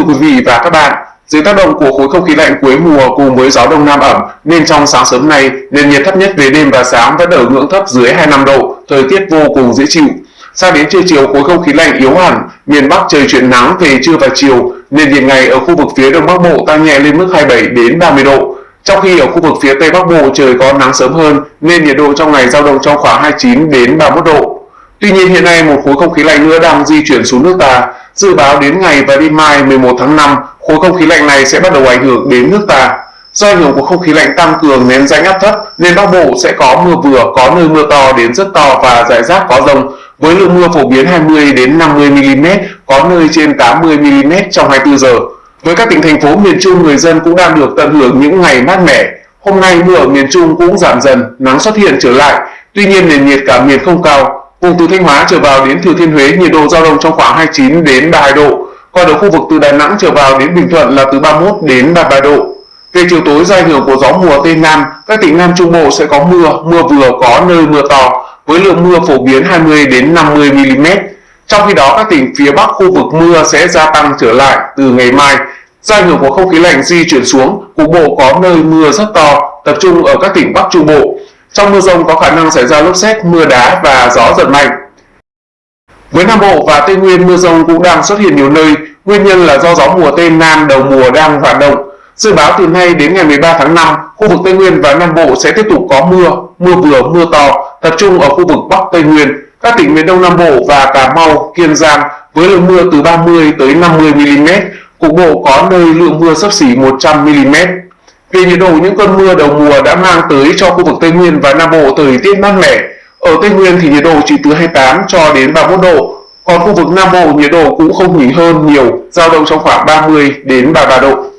thưa quý vị và các bạn. Dưới tác động của khối không khí lạnh cuối mùa cùng với gió đông nam ẩm nên trong sáng sớm nay nền nhiệt thấp nhất về đêm và sáng vẫn ở ngưỡng thấp dưới 25 độ, thời tiết vô cùng dễ chịu. Sang đến trưa chiều khối không khí lạnh yếu hẳn, miền Bắc trời chuyển nắng về trưa và chiều, nền nhiệt ngày ở khu vực phía Đông Bắc Bộ tăng nhẹ lên mức 27 đến 30 độ. Trong khi ở khu vực phía Tây Bắc Bộ trời có nắng sớm hơn nên nhiệt độ trong ngày dao động trong khoảng 29 đến 31 độ. Tuy nhiên hiện nay một khối không khí lạnh nữa đang di chuyển xuống nước ta. Dự báo đến ngày và đêm mai 11 tháng 5, khối không khí lạnh này sẽ bắt đầu ảnh hưởng đến nước ta. Do ảnh hưởng của không khí lạnh tăng cường nén rãnh áp thấp nên Bắc Bộ sẽ có mưa vừa, có nơi mưa to đến rất to và rải rác có rông với lượng mưa phổ biến 20 đến 50 mm, có nơi trên 80 mm trong 24 giờ. Với các tỉnh thành phố miền Trung, người dân cũng đang được tận hưởng những ngày mát mẻ. Hôm nay mưa ở miền Trung cũng giảm dần, nắng xuất hiện trở lại. Tuy nhiên nền nhiệt cả miền không cao. Vùng từ Thanh Hóa trở vào đến Thừa Thiên Huế nhiệt độ dao động trong khoảng 29 đến 32 độ. Còn ở khu vực từ Đà Nẵng trở vào đến Bình Thuận là từ 31 đến 33 độ. Về chiều tối do ảnh hưởng của gió mùa Tây Nam, các tỉnh Nam Trung Bộ sẽ có mưa, mưa vừa có nơi mưa to, với lượng mưa phổ biến 20 đến 50 mm. Trong khi đó các tỉnh phía Bắc khu vực mưa sẽ gia tăng trở lại từ ngày mai. Do ảnh hưởng của không khí lạnh di chuyển xuống, cục bộ có nơi mưa rất to, tập trung ở các tỉnh Bắc Trung Bộ. Trong mưa rông có khả năng xảy ra lốc xét, mưa đá và gió giật mạnh. Với Nam Bộ và Tây Nguyên mưa rông cũng đang xuất hiện nhiều nơi, nguyên nhân là do gió mùa Tây Nam đầu mùa đang hoạt động. Dự báo từ nay đến ngày 13 tháng 5, khu vực Tây Nguyên và Nam Bộ sẽ tiếp tục có mưa, mưa vừa, mưa to, tập trung ở khu vực Bắc Tây Nguyên, các tỉnh miền Đông Nam Bộ và Cà Mau, Kiên Giang với lượng mưa từ 30 tới 50 mm, cục bộ có nơi lượng mưa sấp xỉ 100 mm. Về nhiệt độ, những cơn mưa đầu mùa đã mang tới cho khu vực Tây Nguyên và Nam Bộ thời tiết mát mẻ. Ở Tây Nguyên thì nhiệt độ chỉ từ 28 cho đến 31 độ, còn khu vực Nam Bộ nhiệt độ cũng không nhỉnh hơn nhiều, dao động trong khoảng 30 đến 33 độ.